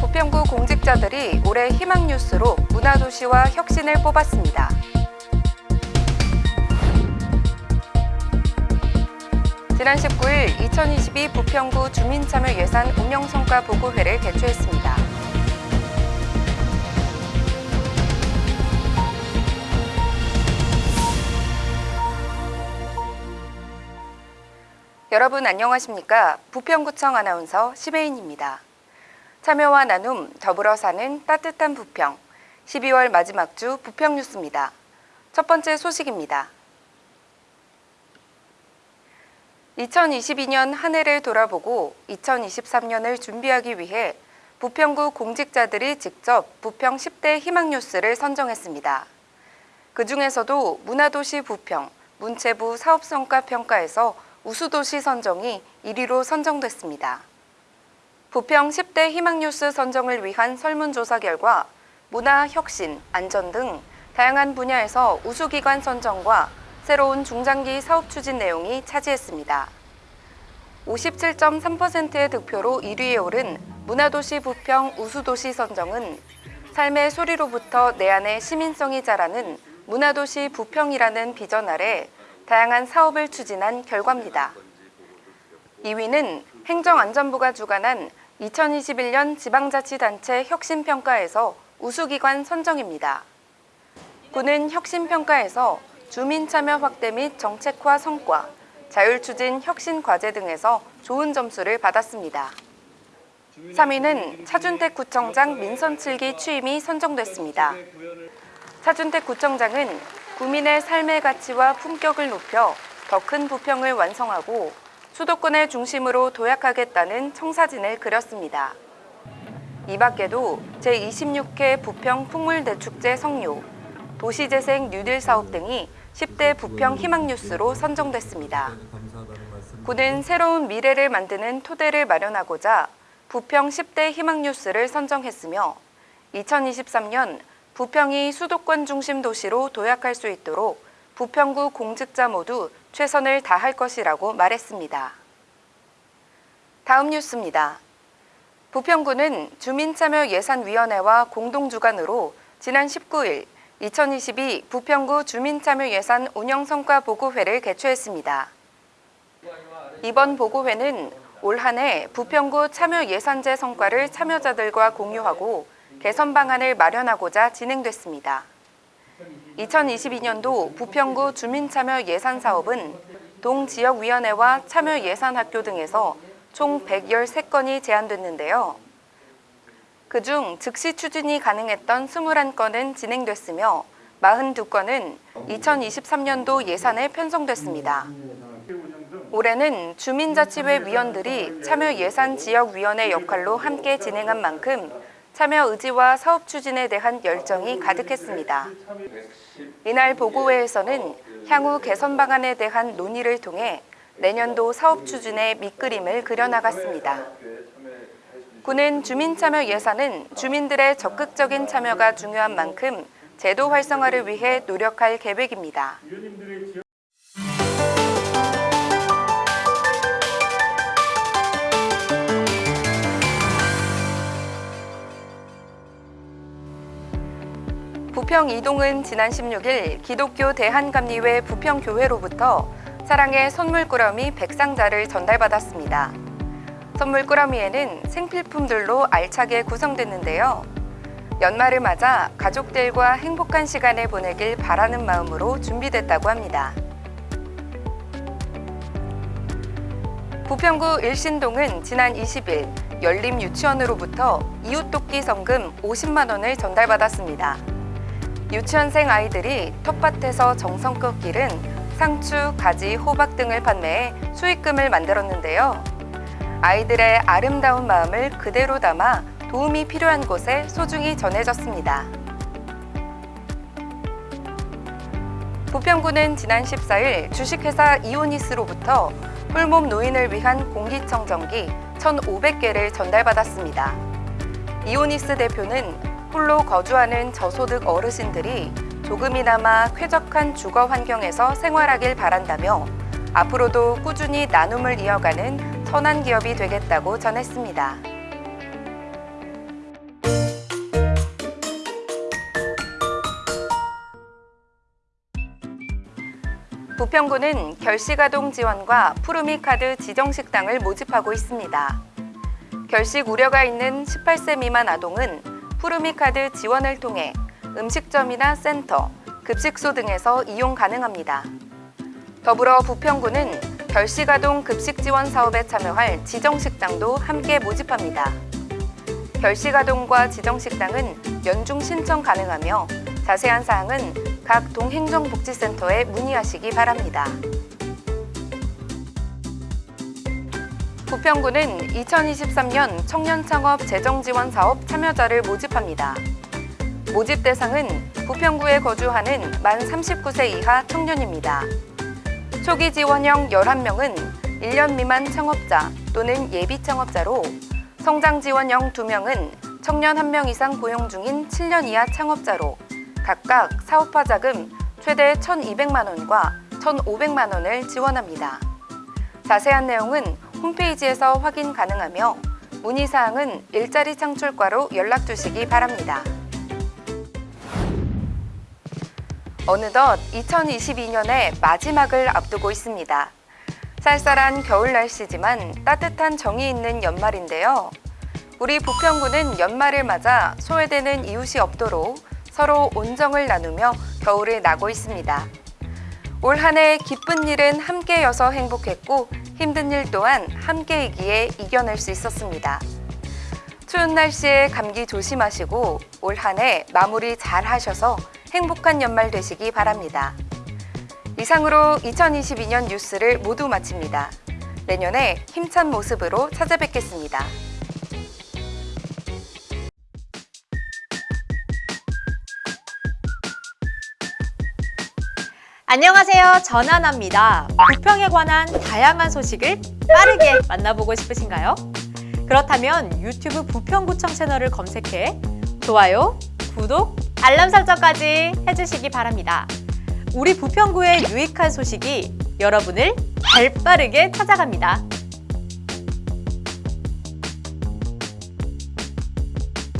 부평구 공직자들이 올해 희망 뉴스로 문화도시와 혁신을 뽑았습니다. 지난 19일 2022 부평구 주민참여 예산 운영성과 보고회를 개최했습니다. 여러분 안녕하십니까? 부평구청 아나운서 심혜인입니다. 참여와 나눔, 더불어 사는 따뜻한 부평. 12월 마지막 주 부평 뉴스입니다. 첫 번째 소식입니다. 2022년 한 해를 돌아보고 2023년을 준비하기 위해 부평구 공직자들이 직접 부평 10대 희망 뉴스를 선정했습니다. 그 중에서도 문화도시 부평, 문체부 사업성과 평가에서 우수도시 선정이 1위로 선정됐습니다. 부평 10대 희망뉴스 선정을 위한 설문조사 결과 문화, 혁신, 안전 등 다양한 분야에서 우수기관 선정과 새로운 중장기 사업 추진 내용이 차지했습니다. 57.3%의 득표로 1위에 오른 문화도시 부평 우수도시 선정은 삶의 소리로부터 내 안의 시민성이 자라는 문화도시 부평이라는 비전 아래 다양한 사업을 추진한 결과입니다. 2위는 행정안전부가 주관한 2021년 지방자치단체 혁신평가에서 우수기관 선정입니다. 구는 혁신평가에서 주민참여 확대 및 정책화 성과, 자율추진 혁신 과제 등에서 좋은 점수를 받았습니다. 3위는 차준택 구청장 민선 7기 취임이 선정됐습니다. 차준택 구청장은 구민의 삶의 가치와 품격을 높여 더 큰 부평을 완성하고 수도권을 중심으로 도약하겠다는 청사진을 그렸습니다. 이 밖에도 제26회 부평 풍물대축제 성료, 도시재생 뉴딜 사업 등이 10대 부평 희망뉴스로 선정됐습니다. 구는 새로운 미래를 만드는 토대를 마련하고자 부평 10대 희망뉴스를 선정했으며 2023년 부평이 수도권 중심 도시로 도약할 수 있도록 부평구 공직자 모두 최선을 다할 것이라고 말했습니다. 다음 뉴스입니다. 부평구는 주민참여예산위원회와 공동주관으로 지난 19일 2022 부평구 주민참여예산 운영성과 보고회를 개최했습니다. 이번 보고회는 올 한해 부평구 참여예산제 성과를 참여자들과 공유하고 개선 방안을 마련하고자 진행됐습니다. 2022년도 부평구 주민참여 예산 사업은 동지역위원회와 참여예산학교 등에서 총 113건이 제안됐는데요. 그중 즉시 추진이 가능했던 21건은 진행됐으며 42건은 2023년도 예산에 편성됐습니다. 올해는 주민자치회 위원들이 참여예산지역위원회 역할로 함께 진행한 만큼 참여 의지와 사업 추진에 대한 열정이 가득했습니다. 이날 보고회에서는 향후 개선 방안에 대한 논의를 통해 내년도 사업 추진의 밑그림을 그려나갔습니다. 구는 주민참여 예산은 주민들의 적극적인 참여가 중요한 만큼 제도 활성화를 위해 노력할 계획입니다. 부평 이동은 지난 16일 기독교 대한감리회 부평교회로부터 사랑의 선물꾸러미 백상자를 전달받았습니다. 선물꾸러미에는 생필품들로 알차게 구성됐는데요. 연말을 맞아 가족들과 행복한 시간을 보내길 바라는 마음으로 준비됐다고 합니다. 부평구 일신동은 지난 20일 열림 유치원으로부터 이웃돕기 성금 50만 원을 전달받았습니다. 유치원생 아이들이 텃밭에서 정성껏 기른 상추, 가지, 호박 등을 판매해 수익금을 만들었는데요. 아이들의 아름다운 마음을 그대로 담아 도움이 필요한 곳에 소중히 전해졌습니다. 부평구는 지난 14일 주식회사 이오니스로부터 홀몸 노인을 위한 공기청정기 1,500개를 전달받았습니다. 이오니스 대표는 홀로 거주하는 저소득 어르신들이 조금이나마 쾌적한 주거 환경에서 생활하길 바란다며 앞으로도 꾸준히 나눔을 이어가는 선한 기업이 되겠다고 전했습니다. 부평구는 결식아동 지원과 푸르미 카드 지정 식당을 모집하고 있습니다. 결식 우려가 있는 18세 미만 아동은 푸르미 카드 지원을 통해 음식점이나 센터, 급식소 등에서 이용 가능합니다. 더불어 부평구는 결식아동 급식 지원 사업에 참여할 지정식당도 함께 모집합니다. 결식아동과 지정식당은 연중 신청 가능하며 자세한 사항은 각 동행정복지센터에 문의하시기 바랍니다. 부평구는 2023년 청년창업 재정지원 사업 참여자를 모집합니다. 모집 대상은 부평구에 거주하는 만 39세 이하 청년입니다. 초기 지원형 11명은 1년 미만 창업자 또는 예비 창업자로 성장 지원형 2명은 청년 1명 이상 고용 중인 7년 이하 창업자로 각각 사업화 자금 최대 1,200만 원과 1,500만 원을 지원합니다. 자세한 내용은 홈페이지에서 확인 가능하며 문의사항은 일자리 창출과로 연락 주시기 바랍니다. 어느덧 2022년의 마지막을 앞두고 있습니다. 쌀쌀한 겨울 날씨지만 따뜻한 정이 있는 연말인데요. 우리 부평구는 연말을 맞아 소외되는 이웃이 없도록 서로 온정을 나누며 겨울을 나고 있습니다. 올 한해 기쁜 일은 함께여서 행복했고 힘든 일 또한 함께이기에 이겨낼 수 있었습니다. 추운 날씨에 감기 조심하시고 올 한 해 마무리 잘 하셔서 행복한 연말 되시기 바랍니다. 이상으로 2022년 뉴스를 모두 마칩니다. 내년에 힘찬 모습으로 찾아뵙겠습니다. 안녕하세요. 전하나입니다. 부평에 관한 다양한 소식을 빠르게 만나보고 싶으신가요? 그렇다면 유튜브 부평구청 채널을 검색해 좋아요, 구독, 알람 설정까지 해주시기 바랍니다. 우리 부평구의 유익한 소식이 여러분을 발빠르게 찾아갑니다.